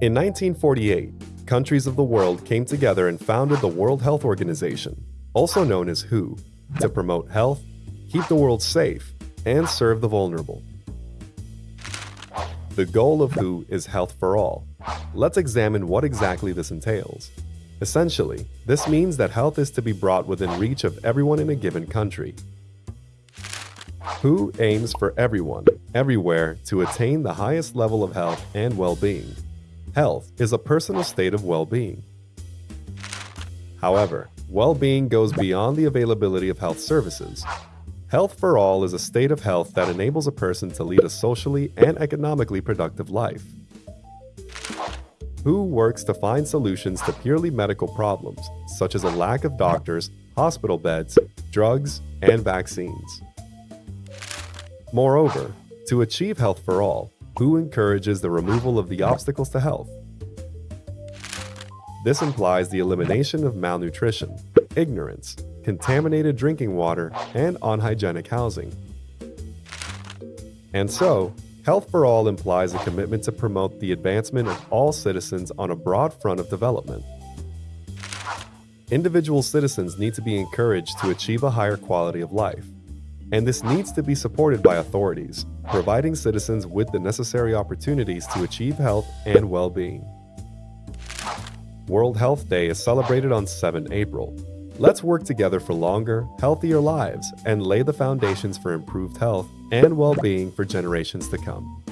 In 1948, countries of the world came together and founded the World Health Organization, also known as WHO, to promote health, keep the world safe, and serve the vulnerable. The goal of WHO is health for all. Let's examine what exactly this entails. Essentially, this means that health is to be brought within reach of everyone in a given country. WHO aims for everyone, everywhere, to attain the highest level of health and well-being. Health is a personal state of well-being. However, well-being goes beyond the availability of health services. Health for all is a state of health that enables a person to lead a socially and economically productive life. WHO works to find solutions to purely medical problems, such as a lack of doctors, hospital beds, drugs, and vaccines. Moreover, to achieve health for all, WHO encourages the removal of the obstacles to health. This implies the elimination of malnutrition, ignorance, contaminated drinking water, and unhygienic housing. And so, Health for All implies a commitment to promote the advancement of all citizens on a broad front of development. Individual citizens need to be encouraged to achieve a higher quality of life, and this needs to be supported by authorities, providing citizens with the necessary opportunities to achieve health and well-being. World Health Day is celebrated on 7 April. Let's work together for longer, healthier lives and lay the foundations for improved health and well-being for generations to come.